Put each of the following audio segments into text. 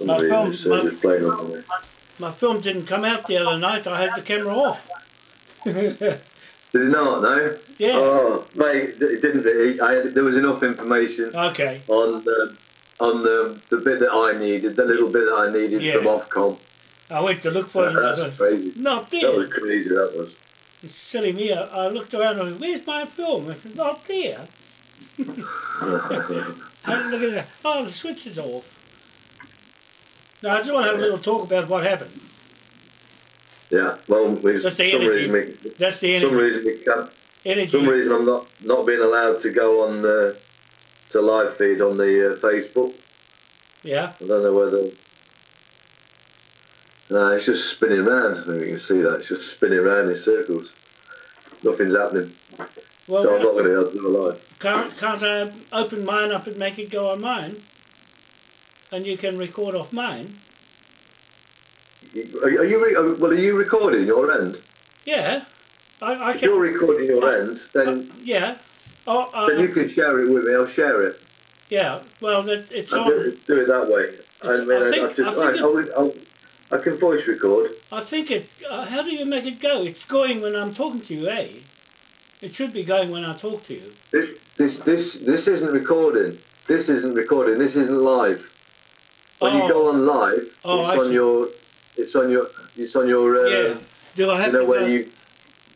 My uh, my- just playing up on me. My film didn't come out the other night. I had the camera off. Did it not? No. Yeah. Oh, mate, it didn't. It, I there was enough information Okay. on the on the the bit that I needed, the little bit that I needed Yeah. from Ofcom. I went to look for it. That's crazy. Not there. That was crazy. That was. It's silly me. I, I looked around and went, where's my film? I said, not there. I look at that. Oh, the switch is off. Now, I just want to have a little talk about what happened. Yeah. Well, we, That's some the energy. reason we, That's the some reason we can't. energy. some reason I'm not not being allowed to go on the to live feed on the uh, Facebook. Yeah. I don't know whether. No, it's just spinning round. I think you can see that. It's just spinning around in circles. Nothing's happening. Well, so I'm not going to be able to do a live. can't, can't I open mine up and make it go on mine? And you can record off mine? Are, are you uh, well? Are you recording your end? Yeah. I, I If you're recording your end, then Yeah. Oh, uh, then you can share it with me. I'll share it. yeah. Well, that, it's on. do, it- do it that way. I mean, I I, think- just, think I, I'll, I'll, I can voice record. I think it. Uh, how do you make it go? It's going when I'm talking to you, eh? It should be going when I talk to you. This, this, this, this isn't recording. This isn't recording. This isn't live. When Oh. you go on live, Oh, it's I on see. your, it's on your, it's on your. Uh, yeah. Do I have You know to go? you,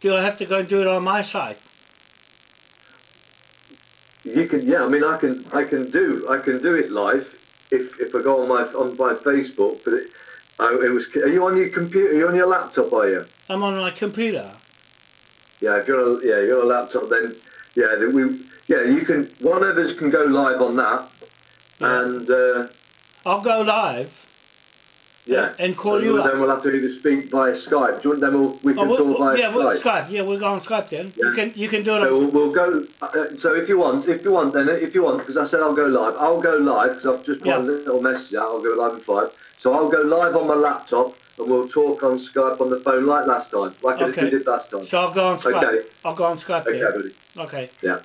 Do I have to go and do it on my side? you can. Yeah, I mean, I can, I can do, I can do it live if, if I go on my on my Facebook. But it, I, it was. Are you on your computer? Are you on your laptop? Are you? I'm on my computer. Yeah, if you're a, yeah, you're a laptop, then yeah, we yeah, you can. One of us can go live on that, Yeah. and uh, I'll go live. yeah, And call and you Then up. we'll have to either speak via Skype. Do you want then we'll, we can Oh, talk we'll, via yeah, we'll Skype. Skype. Yeah, we'll go on Skype then. Yeah. You can you can do it. So On, we'll, we'll go. Uh, so if you want, if you want, then if you want, because I said I'll go live. I'll go live because I've just put Yeah. a little message out. I'll go live at five. So I'll go live on my laptop, and we'll talk on Skype on the phone like last time, like Okay. we did last time. so I'll go on Skype. Okay. I'll go on Skype Okay, then. buddy. Okay. Yeah.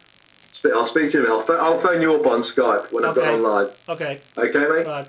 I'll speak to you. in a minute. I'll, I'll phone you up on Skype when I've Okay. got on live. Okay. Okay, mate. Right.